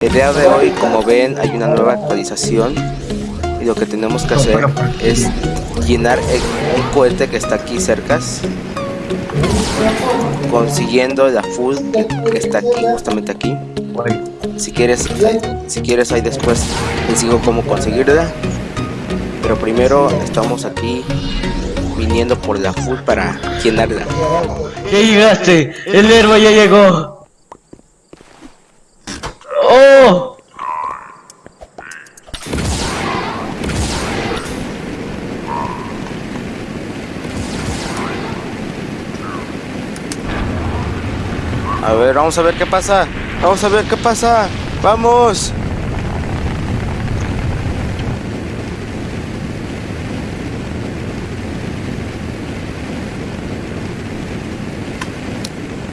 El día de hoy, como ven, hay una nueva actualización y lo que tenemos que hacer es llenar un cohete que está aquí cerca, consiguiendo la full que, está aquí, justamente aquí. Si quieres, si quieres ahí después les digo cómo conseguirla. Pero primero estamos aquí viniendo por la full para llenarla. Ya llegaste, el héroe ya llegó. ¡Oh! A ver, vamos a ver qué pasa. Vamos a ver qué pasa. Vamos.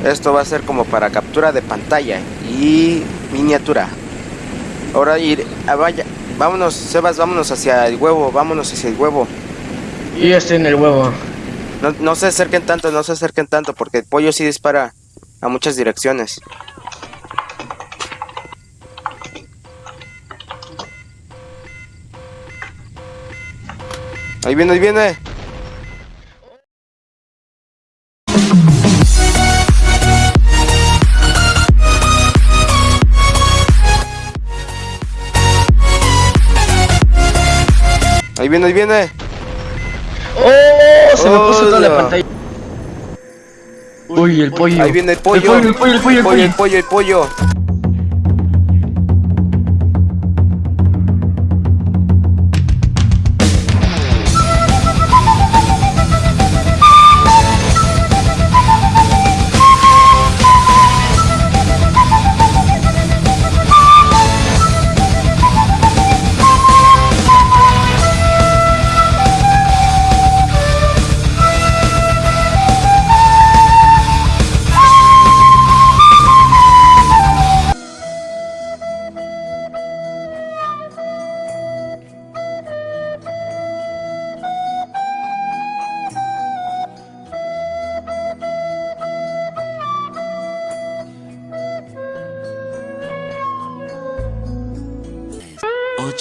Esto va a ser como para captura de pantalla y miniatura. Ahora ir, ah, vaya, vámonos, Sebas, vámonos hacia el huevo, vámonos hacia el huevo. Y ya estoy en el huevo. No, no se acerquen tanto, no se acerquen tanto, porque el pollo sí dispara a muchas direcciones. Ahí viene, ahí viene. Ahí viene, ahí viene. ¡Oh! Se me puso toda la pantalla. Uy, el pollo. Ahí viene el pollo. El pollo, el pollo, el pollo, el el pollo, el pollo.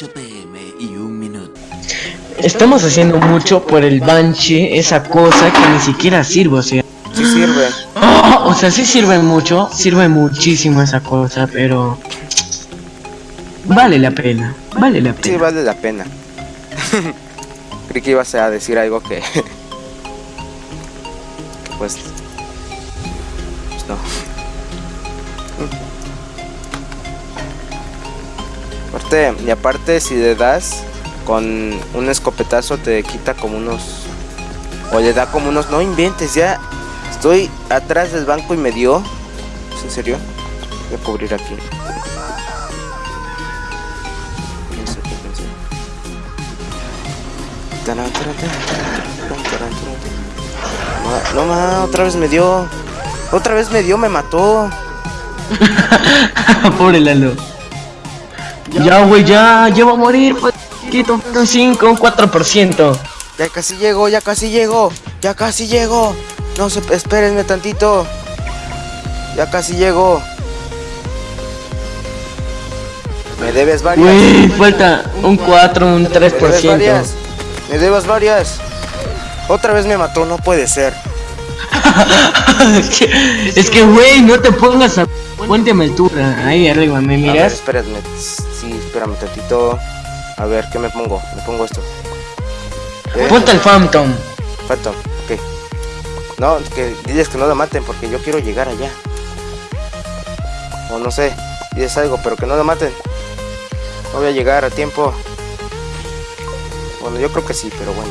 Pm y un minuto. Estamos haciendo mucho por el Banshee, esa cosa que ni siquiera sirve, o sea. Sí sirve. ¡Oh! O sea, sí sirve mucho, sirve muchísimo esa cosa, pero... Vale la pena, vale la Sí, pena. vale la pena. Creí que ibas a decir algo que... que pues... Pues no. Aparte, y aparte si le das con un escopetazo te quita como unos... O le da como unos... No inventes, ya estoy atrás del banco y me dio... ¿Es en serio? Voy a cubrir aquí. No, ma, otra vez me dio. Otra vez me dio, me mató. Pobre Lalo. Ya, güey, ya, ya va a morir. Quito un 5, un 4%. Ya casi llego, ya casi llego. Ya casi llego. No se espérenme tantito. Ya casi llego. Me debes varias. Güey, falta un 4, un Me debes 3%. varias. Me debes varias. Otra vez me mató, no puede ser. es que- es que, güey, no te pongas a. Ponte a altura. Ahí arriba, ¿me A ver, miras? espérame. Sí, espérame tantito. A ver, ¿qué me pongo? Me pongo esto. Eh, Ponte el Phantom. Phantom, ok. No, que diles que no la maten porque yo quiero llegar allá. O no sé, diles algo, pero que no la maten. No voy a llegar a tiempo. Bueno, yo creo que sí, pero bueno.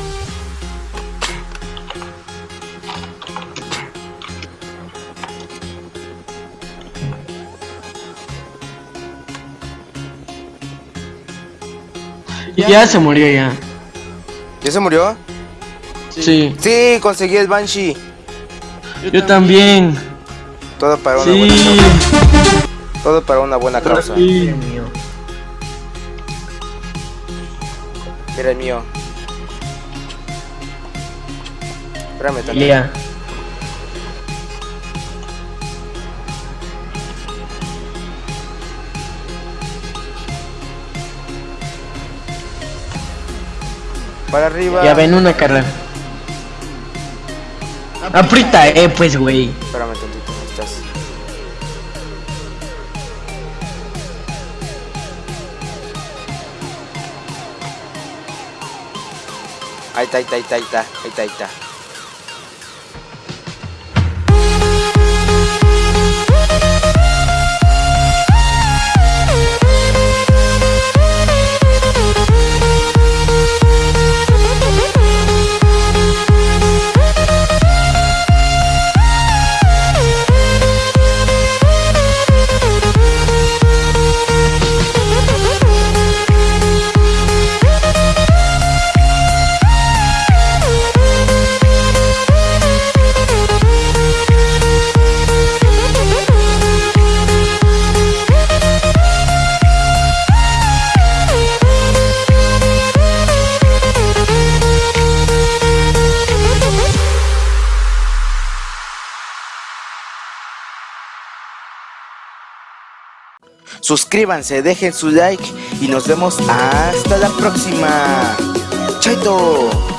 Ya se murió ya. ¿Ya se murió? Sí. Sí, conseguí el Banshee. Yo también. Todo para una Sí. buena causa. Todo para una buena causa. Sí. Mira el mío. Espérame tantito. Ya. Para arriba. Ya ven una carrera. Aprieta, eh, pues, güey. Espérame tantito, ¿dónde estás? Ahí está, ahí está, ahí está, ahí está, ahí está, ahí está. Suscríbanse, dejen su like y nos vemos hasta la próxima. Chaito.